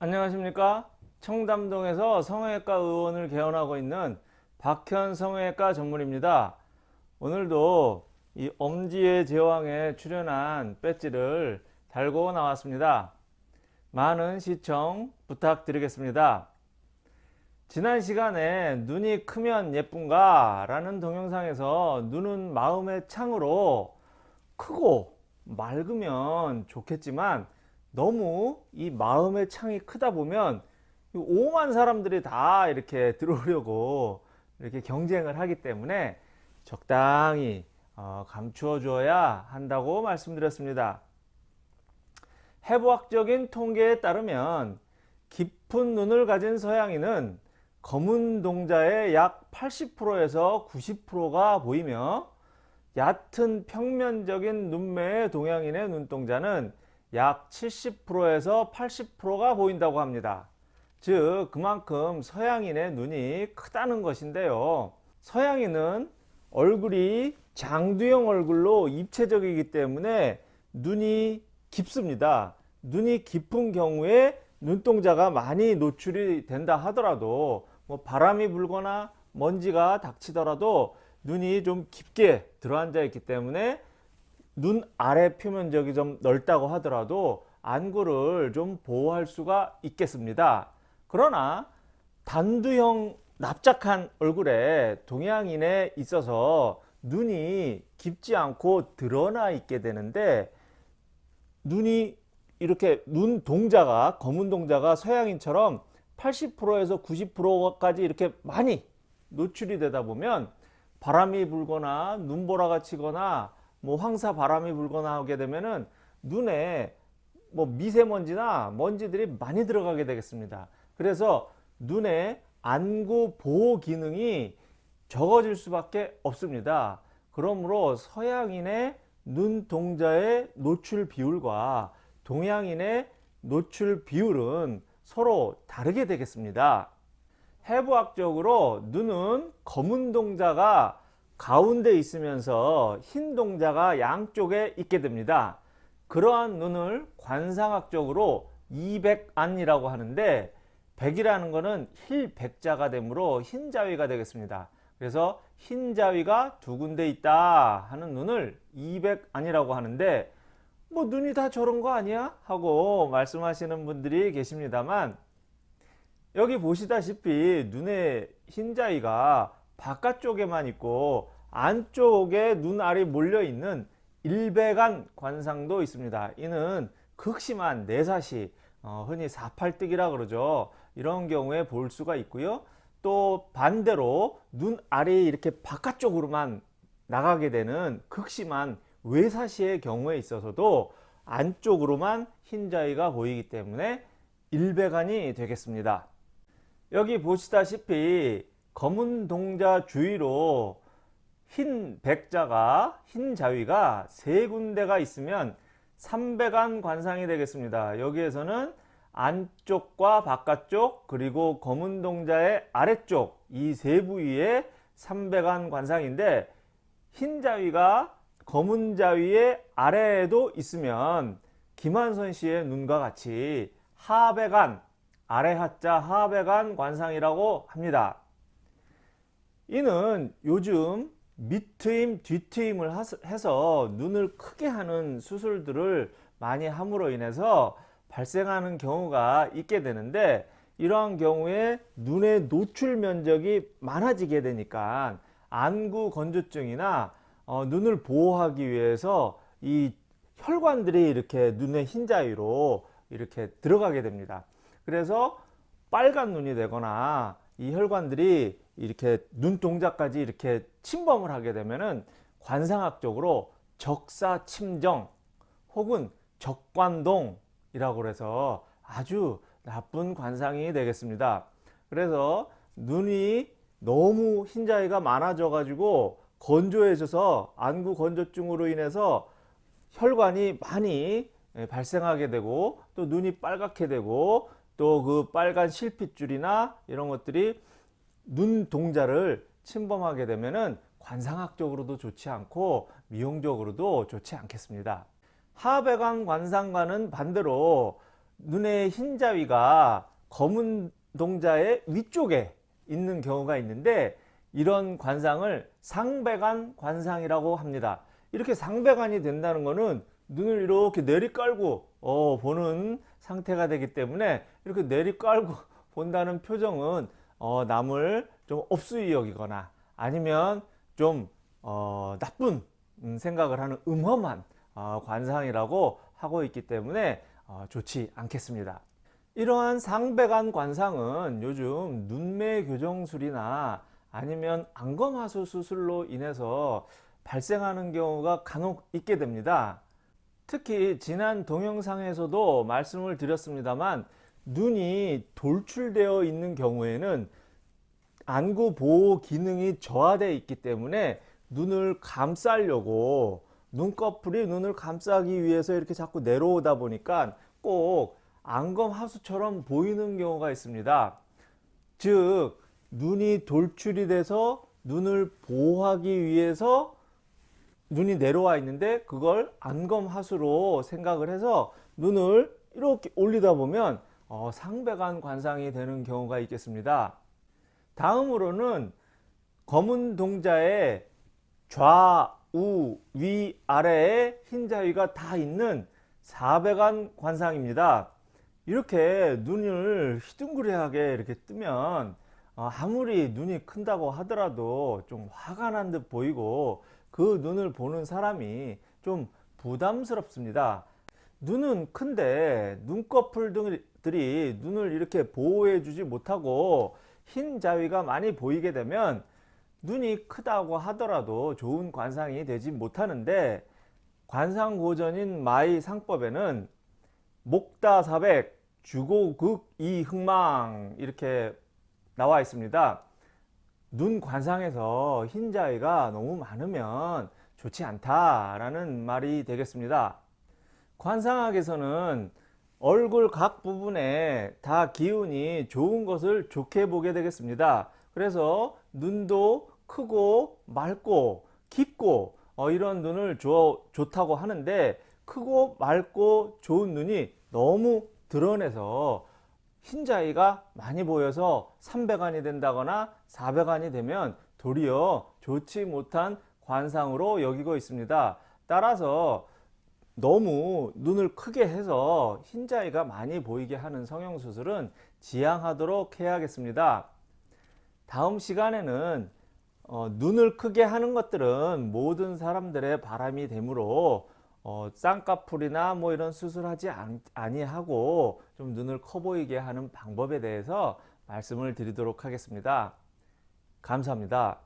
안녕하십니까? 청담동에서 성형외과 의원을 개원하고 있는 박현 성형외과 전문입니다. 오늘도 이 엄지의 제왕에 출연한 배지를 달고 나왔습니다. 많은 시청 부탁드리겠습니다. 지난 시간에 눈이 크면 예쁜가 라는 동영상에서 눈은 마음의 창으로 크고 맑으면 좋겠지만 너무 이 마음의 창이 크다 보면 오만 사람들이 다 이렇게 들어오려고 이렇게 경쟁을 하기 때문에 적당히 어, 감추어 줘야 한다고 말씀드렸습니다. 해부학적인 통계에 따르면 깊은 눈을 가진 서양인은 검은 동자의 약 80%에서 90%가 보이며 얕은 평면적인 눈매의 동양인의 눈동자는 약 70%에서 80%가 보인다고 합니다. 즉 그만큼 서양인의 눈이 크다는 것인데요. 서양인은 얼굴이 장두형 얼굴로 입체적이기 때문에 눈이 깊습니다. 눈이 깊은 경우에 눈동자가 많이 노출이 된다 하더라도 뭐 바람이 불거나 먼지가 닥치더라도 눈이 좀 깊게 들어앉아 있기 때문에 눈 아래 표면적이 좀 넓다고 하더라도 안구를 좀 보호할 수가 있겠습니다. 그러나 단두형 납작한 얼굴에 동양인에 있어서 눈이 깊지 않고 드러나 있게 되는데 눈이 이렇게 눈 동자가 검은 동자가 서양인처럼 80%에서 90%까지 이렇게 많이 노출이 되다 보면 바람이 불거나 눈보라가 치거나 뭐 황사 바람이 불거나 하게 되면은 눈에 뭐 미세먼지나 먼지들이 많이 들어가게 되겠습니다. 그래서 눈에 안구 보호 기능이 적어질 수밖에 없습니다. 그러므로 서양인의 눈 동자의 노출 비율과 동양인의 노출 비율은 서로 다르게 되겠습니다. 해부학적으로 눈은 검은 동자가 가운데 있으면서 흰 동자가 양쪽에 있게 됩니다. 그러한 눈을 관상학적으로 이백안이라고 하는데 백이라는 것은 힐백자가 되므로 흰자위가 되겠습니다. 그래서 흰자위가 두 군데 있다 하는 눈을 이백안이라고 하는데 뭐 눈이 다 저런 거 아니야? 하고 말씀하시는 분들이 계십니다만 여기 보시다시피 눈의 흰자위가 바깥쪽에만 있고 안쪽에 눈알이 몰려 있는 일배간 관상도 있습니다. 이는 극심한 내사시 어, 흔히 사팔뜨기라 그러죠. 이런 경우에 볼 수가 있고요. 또 반대로 눈알이 이렇게 바깥쪽으로만 나가게 되는 극심한 외사시의 경우에 있어서도 안쪽으로만 흰자위가 보이기 때문에 일배간이 되겠습니다. 여기 보시다시피 검은 동자 주위로 흰 백자가 흰 자위가 세 군데가 있으면 삼백안 관상이 되겠습니다. 여기에서는 안쪽과 바깥쪽 그리고 검은 동자의 아래쪽 이 세 부위에 삼백안 관상인데 흰 자위가 검은 자위의 아래에도 있으면 김한선 씨의 눈과 같이 하백안 아래 하자 하백안 관상이라고 합니다. 이는 요즘 밑트임 뒤트임을 해서 눈을 크게 하는 수술들을 많이 함으로 인해서 발생하는 경우가 있게 되는데 이러한 경우에 눈의 노출 면적이 많아지게 되니까 안구 건조증이나 어, 눈을 보호하기 위해서 이 혈관들이 이렇게 눈의 흰자위로 이렇게 들어가게 됩니다. 그래서 빨간 눈이 되거나 이 혈관들이 이렇게 눈동자까지 이렇게 침범을 하게 되면은 관상학적으로 적사침정 혹은 적관동이라고 해서 아주 나쁜 관상이 되겠습니다. 그래서 눈이 너무 흰자위가 많아져 가지고 건조해져서 안구 건조증으로 인해서 혈관이 많이 발생하게 되고 또 눈이 빨갛게 되고 또 그 빨간 실핏줄이나 이런 것들이 눈 동자를 침범하게 되면은 관상학적으로도 좋지 않고 미용적으로도 좋지 않겠습니다. 하배관 관상과는 반대로 눈의 흰자위가 검은 동자의 위쪽에 있는 경우가 있는데 이런 관상을 상배관 관상이라고 합니다. 이렇게 상배관이 된다는 것은 눈을 이렇게 내리깔고 어, 보는 상태가 되기 때문에 이렇게 내리깔고 본다는 표정은 어, 남을 좀 업수이 여기거나 아니면 좀 어, 나쁜 음, 생각을 하는 음험한 어, 관상이라고 하고 있기 때문에 어, 좋지 않겠습니다. 이러한 상배관 관상은 요즘 눈매 교정술이나 아니면 안검하수 수술로 인해서 발생하는 경우가 간혹 있게 됩니다. 특히 지난 동영상에서도 말씀을 드렸습니다만 눈이 돌출되어 있는 경우에는 안구 보호 기능이 저하되어 있기 때문에 눈을 감싸려고 눈꺼풀이 눈을 감싸기 위해서 이렇게 자꾸 내려오다 보니까 꼭 안검 하수처럼 보이는 경우가 있습니다. 즉 눈이 돌출이 돼서 눈을 보호하기 위해서 눈이 내려와 있는데 그걸 안검 하수로 생각을 해서 눈을 이렇게 올리다 보면 어, 상배관 관상이 되는 경우가 있겠습니다. 다음으로는 검은 동자의 좌우 위 아래에 흰자위가 다 있는 사배관 관상입니다. 이렇게 눈을 휘둥그레하게 이렇게 뜨면 어, 아무리 눈이 큰다고 하더라도 좀 화가 난 듯 보이고 그 눈을 보는 사람이 좀 부담스럽습니다. 눈은 큰데 눈꺼풀 들이 눈을 이렇게 보호해 주지 못하고 흰 자위가 많이 보이게 되면 눈이 크다고 하더라도 좋은 관상이 되지 못하는데 관상고전인 마의상법에는 목다사백 주고극 이흑망 이렇게 나와 있습니다. 눈 관상에서 흰 자위가 너무 많으면 좋지 않다라는 말이 되겠습니다. 관상학에서는 얼굴 각 부분에 다 기운이 좋은 것을 좋게 보게 되겠습니다. 그래서 눈도 크고 맑고 깊고 어, 이런 눈을 좋, 좋다고 하는데 크고 맑고 좋은 눈이 너무 드러내서 흰자위가 많이 보여서 300안이 된다거나 400안이 되면 도리어 좋지 못한 관상으로 여기고 있습니다. 따라서 너무 눈을 크게 해서 흰자위가 많이 보이게 하는 성형수술은 지양하도록 해야겠습니다. 다음 시간에는 어, 눈을 크게 하는 것들은 모든 사람들의 바람이 되므로 어, 쌍꺼풀이나 뭐 이런 수술하지 아니하고 좀 눈을 커 보이게 하는 방법에 대해서 말씀을 드리도록 하겠습니다. 감사합니다.